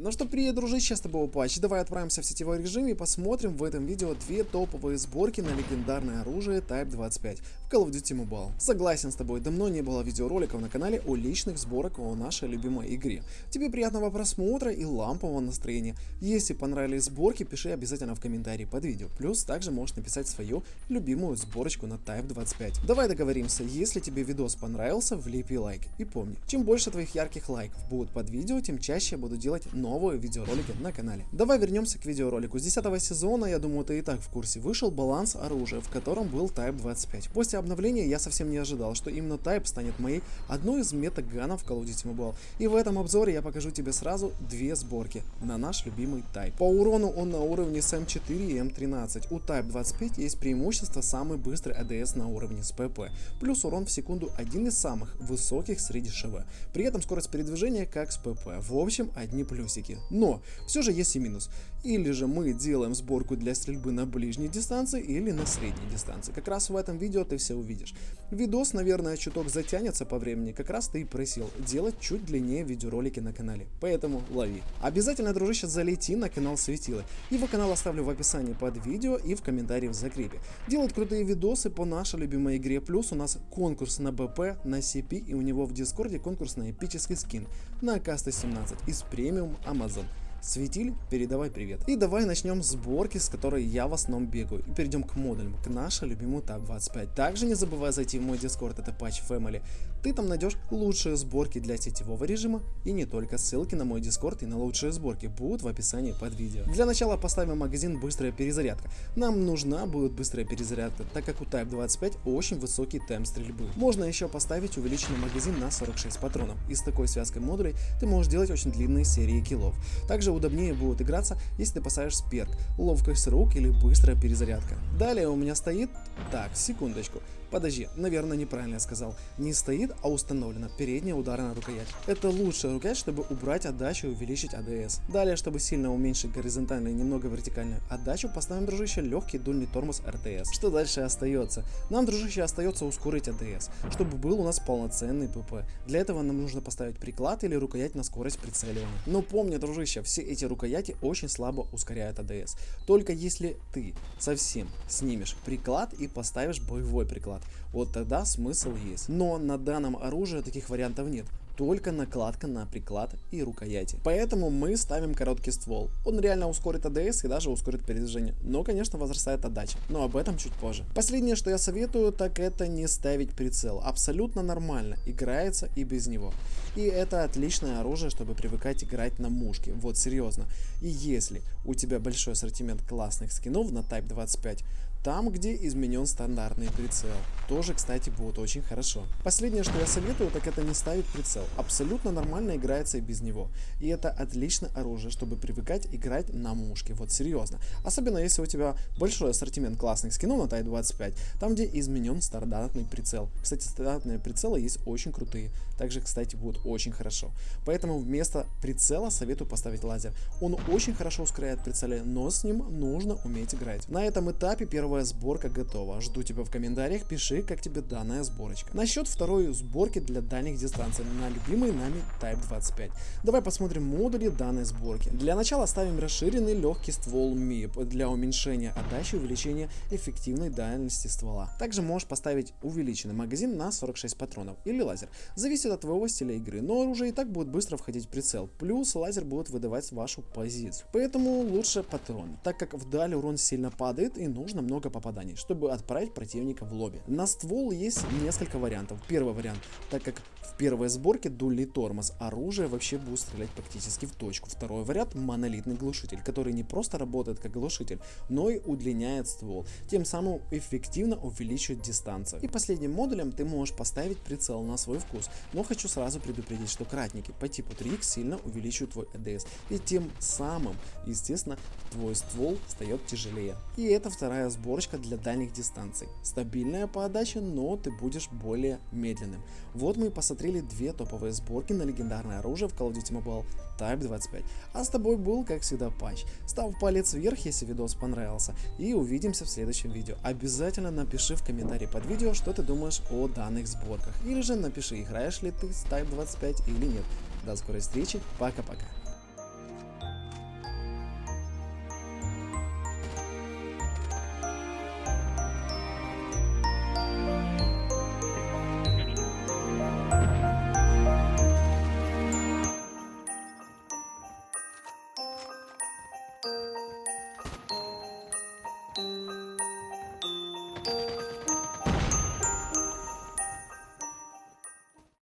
Ну что, привет, дружище, с тобой Патч. Давай отправимся в сетевой режим и посмотрим в этом видео две топовые сборки на легендарное оружие Type 25 в Call of Duty Mobile. Согласен с тобой, давно не было видеороликов на канале о личных сборках о нашей любимой игре. Тебе приятного просмотра и лампового настроения. Если понравились сборки, пиши обязательно в комментарии под видео. Плюс также можешь написать свою любимую сборочку на Type 25. Давай договоримся, если тебе видос понравился, влепи лайк. И помни, чем больше твоих ярких лайков будут под видео, тем чаще я буду делать новые новые видеоролики на канале. Давай вернемся к видеоролику. С 10 сезона, я думаю, ты и так в курсе, вышел баланс оружия, в котором был Type 25. После обновления я совсем не ожидал, что именно Type станет моей одной из метаганов в Call of Duty Mobile. И в этом обзоре я покажу тебе сразу две сборки на наш любимый Type. По урону он на уровне с М4 и М13. У Type 25 есть преимущество самый быстрый ADS на уровне с ПП. Плюс урон в секунду один из самых высоких среди ШВ. При этом скорость передвижения как с ПП. В общем, одни плюсы плюсики. Но все же есть и минус. Или же мы делаем сборку для стрельбы на ближней дистанции или на средней дистанции. Как раз в этом видео ты все увидишь. Видос, наверное, чуток затянется по времени, как раз ты и просил делать чуть длиннее видеоролики на канале. Поэтому лови. Обязательно, дружище, залети на канал Светилы. Его канал оставлю в описании под видео и в комментарии в закрепе. Делает крутые видосы по нашей любимой игре. Плюс у нас конкурс на БП, на CP и у него в Дискорде конкурс на эпический скин на АК-117 из премиум Amazon. Светиль, передавай привет. И давай начнем с сборки, с которой я в основном бегаю. И перейдем к модулям, к нашей любимой ТАП 25. Также не забывай зайти в мой дискорд, это Patch Family. Ты там найдешь лучшие сборки для сетевого режима и не только. Ссылки на мой дискорд и на лучшие сборки будут в описании под видео. Для начала поставим магазин быстрая перезарядка. Нам нужна будет быстрая перезарядка, так как у Type 25 очень высокий темп стрельбы. Можно еще поставить увеличенный магазин на 46 патронов. И с такой связкой модулей ты можешь делать очень длинные серии киллов. Также также удобнее будет играться, если ты поставишь сперк, ловкость рук или быстрая перезарядка. Далее у меня стоит... Так, секундочку. Подожди, наверное, неправильно я сказал. Не стоит, а установлена передняя ударная рукоять. Это лучшая рукоять, чтобы убрать отдачу и увеличить АДС. Далее, чтобы сильно уменьшить горизонтальную и немного вертикальную отдачу, поставим, дружище, легкий дульный тормоз РТС. Что дальше остается? Нам, дружище, остается ускорить АДС, чтобы был у нас полноценный ПП. Для этого нам нужно поставить приклад или рукоять на скорость прицеливания. Но помни, дружище, все эти рукояти очень слабо ускоряют АДС. Только если ты совсем снимешь приклад и поставишь боевой приклад. Вот тогда смысл есть. Но на данном оружии таких вариантов нет только накладка на приклад и рукояти. Поэтому мы ставим короткий ствол. Он реально ускорит АДС и даже ускорит передвижение. Но, конечно, возрастает отдача. Но об этом чуть позже. Последнее, что я советую, так это не ставить прицел. Абсолютно нормально. Играется и без него. И это отличное оружие, чтобы привыкать играть на мушке. Вот серьезно. И если у тебя большой ассортимент классных скинов на Type 25, там, где изменен стандартный прицел. Тоже, кстати, будет очень хорошо. Последнее, что я советую, так это не ставить прицел. Абсолютно нормально играется и без него. И это отличное оружие, чтобы привыкать играть на мушке. Вот серьезно. Особенно если у тебя большой ассортимент классных скинов на Тай 25, там, где изменен стандартный прицел. Кстати, стандартные прицелы есть очень крутые. Также, кстати, будут очень хорошо. Поэтому вместо прицела советую поставить лазер. Он очень хорошо ускоряет прицеле, но с ним нужно уметь играть. На этом этапе первый первая сборка готова. Жду тебя в комментариях, пиши, как тебе данная сборочка. Насчет второй сборки для дальних дистанций на любимый нами Type 25. Давай посмотрим модули данной сборки. Для начала ставим расширенный легкий ствол MIP для уменьшения отдачи и увеличения эффективной дальности ствола. Также можешь поставить увеличенный магазин на 46 патронов или лазер. Зависит от твоего стиля игры, но оружие и так будет быстро входить в прицел. Плюс лазер будет выдавать вашу позицию. Поэтому лучше патрон, так как вдаль урон сильно падает и нужно много много попаданий, чтобы отправить противника в лобби. На ствол есть несколько вариантов. Первый вариант, так как в первой сборке дульный тормоз, оружие вообще будет стрелять практически в точку. Второй вариант монолитный глушитель, который не просто работает как глушитель, но и удлиняет ствол, тем самым эффективно увеличивает дистанцию. И последним модулем ты можешь поставить прицел на свой вкус, но хочу сразу предупредить, что кратники по типу 3X сильно увеличивают твой ADS, и тем самым, естественно, твой ствол стает тяжелее. И это вторая сборка сборочка для дальних дистанций. Стабильная подача, но ты будешь более медленным. Вот мы и посмотрели две топовые сборки на легендарное оружие в Call of Duty Mobile Type 25. А с тобой был, как всегда, Патч. Ставь палец вверх, если видос понравился. И увидимся в следующем видео. Обязательно напиши в комментарии под видео, что ты думаешь о данных сборках. Или же напиши, играешь ли ты с Type 25 или нет. До скорой встречи, пока-пока.